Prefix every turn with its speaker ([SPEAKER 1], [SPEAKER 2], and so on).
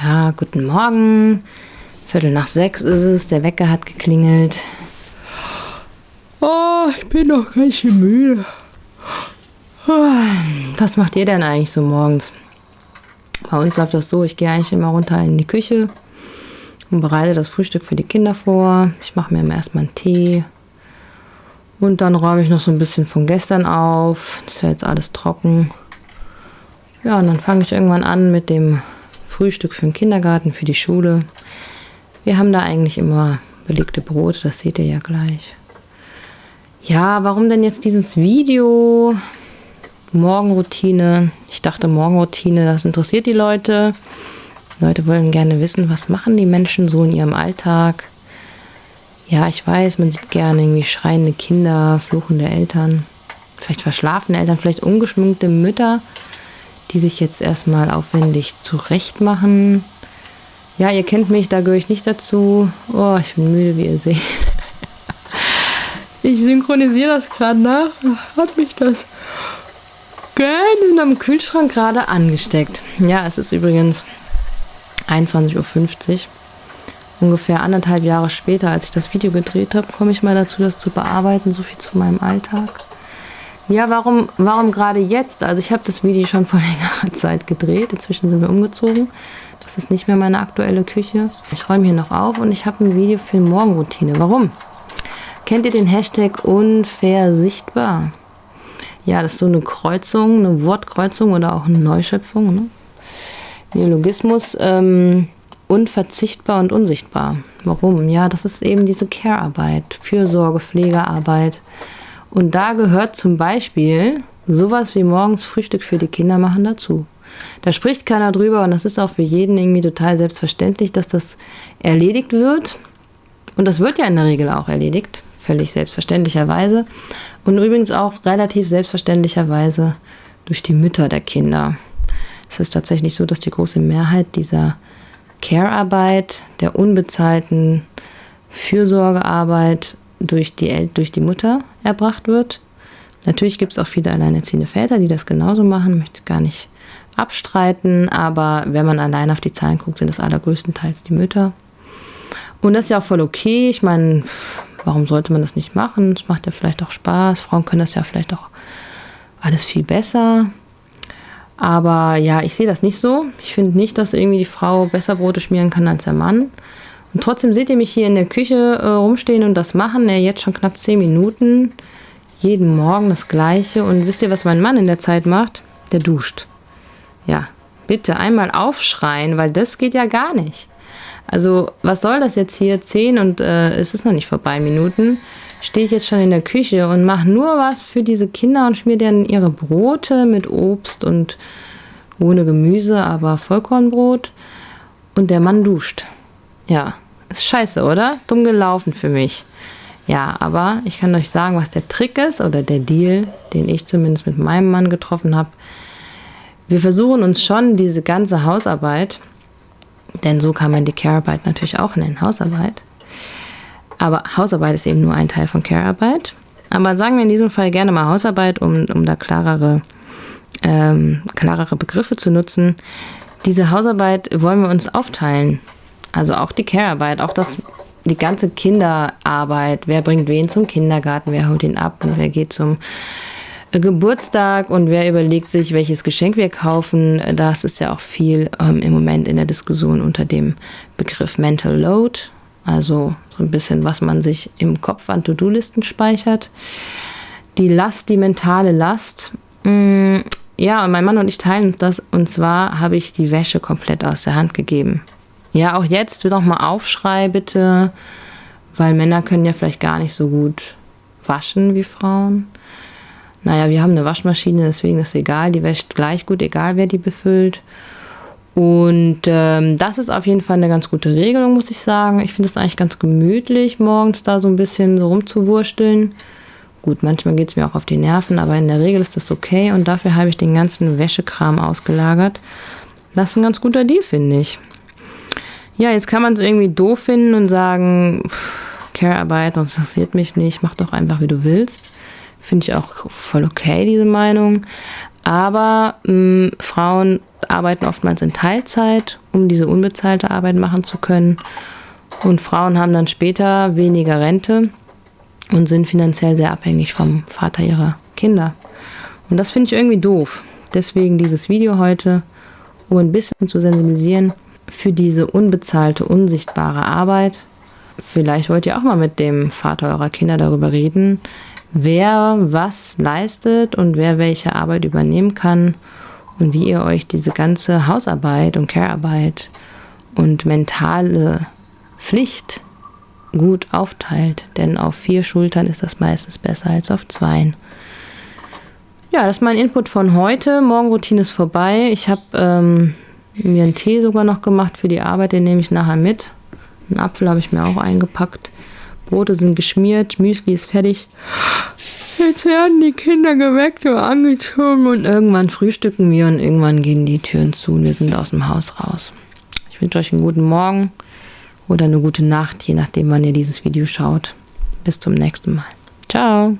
[SPEAKER 1] Ja, guten Morgen. Viertel nach sechs ist es. Der Wecker hat geklingelt. Oh, ich bin noch ganz schön müde. Was macht ihr denn eigentlich so morgens? Bei uns läuft das so, ich gehe eigentlich immer runter in die Küche und bereite das Frühstück für die Kinder vor. Ich mache mir immer erstmal einen Tee. Und dann räume ich noch so ein bisschen von gestern auf. Das ist ja jetzt alles trocken. Ja, und dann fange ich irgendwann an mit dem Frühstück für den Kindergarten, für die Schule. Wir haben da eigentlich immer belegte Brote, das seht ihr ja gleich. Ja, warum denn jetzt dieses Video? Morgenroutine. Ich dachte, Morgenroutine, das interessiert die Leute. Leute wollen gerne wissen, was machen die Menschen so in ihrem Alltag. Ja, ich weiß, man sieht gerne irgendwie schreiende Kinder, fluchende Eltern, vielleicht verschlafene Eltern, vielleicht ungeschminkte Mütter, die sich jetzt erstmal aufwendig zurechtmachen. Ja, ihr kennt mich, da gehöre ich nicht dazu. Oh, ich bin müde, wie ihr seht. Ich synchronisiere das gerade nach. Hat mich das gerne am Kühlschrank gerade angesteckt. Ja, es ist übrigens 21.50 Uhr. Ungefähr anderthalb Jahre später, als ich das Video gedreht habe, komme ich mal dazu, das zu bearbeiten. So viel zu meinem Alltag. Ja, warum, warum gerade jetzt? Also ich habe das Video schon vor längerer Zeit gedreht. Inzwischen sind wir umgezogen. Das ist nicht mehr meine aktuelle Küche. Ich räume hier noch auf und ich habe ein Video für Morgenroutine. Warum? Kennt ihr den Hashtag unfair sichtbar? Ja, das ist so eine Kreuzung, eine Wortkreuzung oder auch eine Neuschöpfung. Ne? Neologismus. Ähm, unverzichtbar und unsichtbar. Warum? Ja, das ist eben diese Care-Arbeit, Fürsorge, Pflegearbeit. Und da gehört zum Beispiel sowas wie morgens Frühstück für die Kinder machen dazu. Da spricht keiner drüber und das ist auch für jeden irgendwie total selbstverständlich, dass das erledigt wird. Und das wird ja in der Regel auch erledigt, völlig selbstverständlicherweise. Und übrigens auch relativ selbstverständlicherweise durch die Mütter der Kinder. Es ist tatsächlich so, dass die große Mehrheit dieser Care-Arbeit, der unbezahlten Fürsorgearbeit durch die, El durch die Mutter erbracht wird. Natürlich gibt es auch viele alleinerziehende Väter, die das genauso machen, möchte gar nicht abstreiten, aber wenn man allein auf die Zahlen guckt, sind es allergrößtenteils die Mütter. Und das ist ja auch voll okay. Ich meine, warum sollte man das nicht machen? Es macht ja vielleicht auch Spaß. Frauen können das ja vielleicht auch alles viel besser. Aber ja, ich sehe das nicht so. Ich finde nicht, dass irgendwie die Frau besser Brote schmieren kann als der Mann. Und trotzdem seht ihr mich hier in der Küche äh, rumstehen und das machen. Ja, jetzt schon knapp 10 Minuten. Jeden Morgen das Gleiche. Und wisst ihr, was mein Mann in der Zeit macht? Der duscht. Ja, bitte einmal aufschreien, weil das geht ja gar nicht. Also, was soll das jetzt hier? 10 und äh, es ist noch nicht vorbei Minuten stehe ich jetzt schon in der Küche und mache nur was für diese Kinder und schmier denen ihre Brote mit Obst und ohne Gemüse, aber Vollkornbrot. Und der Mann duscht. Ja, ist scheiße, oder? Dumm gelaufen für mich. Ja, aber ich kann euch sagen, was der Trick ist oder der Deal, den ich zumindest mit meinem Mann getroffen habe. Wir versuchen uns schon diese ganze Hausarbeit, denn so kann man die Care-Arbeit natürlich auch nennen, Hausarbeit, aber Hausarbeit ist eben nur ein Teil von Care-Arbeit. Aber sagen wir in diesem Fall gerne mal Hausarbeit, um, um da klarere, ähm, klarere Begriffe zu nutzen. Diese Hausarbeit wollen wir uns aufteilen. Also auch die Care-Arbeit, auch das, die ganze Kinderarbeit. Wer bringt wen zum Kindergarten, wer holt ihn ab und wer geht zum Geburtstag und wer überlegt sich, welches Geschenk wir kaufen. Das ist ja auch viel ähm, im Moment in der Diskussion unter dem Begriff Mental Load. Also so ein bisschen, was man sich im Kopf an To-Do-Listen speichert. Die Last, die mentale Last. Mm, ja, und mein Mann und ich teilen das. Und zwar habe ich die Wäsche komplett aus der Hand gegeben. Ja, auch jetzt noch mal Aufschrei bitte, weil Männer können ja vielleicht gar nicht so gut waschen wie Frauen. Naja, wir haben eine Waschmaschine, deswegen ist es egal, die wäscht gleich gut, egal wer die befüllt. Und ähm, das ist auf jeden Fall eine ganz gute Regelung, muss ich sagen. Ich finde es eigentlich ganz gemütlich, morgens da so ein bisschen so rumzuwursteln. Gut, manchmal geht es mir auch auf die Nerven, aber in der Regel ist das okay und dafür habe ich den ganzen Wäschekram ausgelagert. Das ist ein ganz guter Deal, finde ich. Ja, jetzt kann man es irgendwie doof finden und sagen, Care-Arbeit, das interessiert mich nicht, mach doch einfach, wie du willst. Finde ich auch voll okay, diese Meinung. Aber mh, Frauen arbeiten oftmals in Teilzeit, um diese unbezahlte Arbeit machen zu können. Und Frauen haben dann später weniger Rente und sind finanziell sehr abhängig vom Vater ihrer Kinder. Und das finde ich irgendwie doof. Deswegen dieses Video heute, um ein bisschen zu sensibilisieren für diese unbezahlte, unsichtbare Arbeit. Vielleicht wollt ihr auch mal mit dem Vater eurer Kinder darüber reden, wer was leistet und wer welche Arbeit übernehmen kann und wie ihr euch diese ganze Hausarbeit und Care-Arbeit und mentale Pflicht gut aufteilt. Denn auf vier Schultern ist das meistens besser als auf zwei. Ja, das ist mein Input von heute. Morgenroutine ist vorbei. Ich habe ähm, mir einen Tee sogar noch gemacht für die Arbeit, den nehme ich nachher mit. Einen Apfel habe ich mir auch eingepackt. Brote sind geschmiert, Müsli ist fertig. Jetzt werden die Kinder geweckt oder angezogen und irgendwann frühstücken wir und irgendwann gehen die Türen zu und wir sind aus dem Haus raus. Ich wünsche euch einen guten Morgen oder eine gute Nacht, je nachdem, wann ihr dieses Video schaut. Bis zum nächsten Mal. Ciao.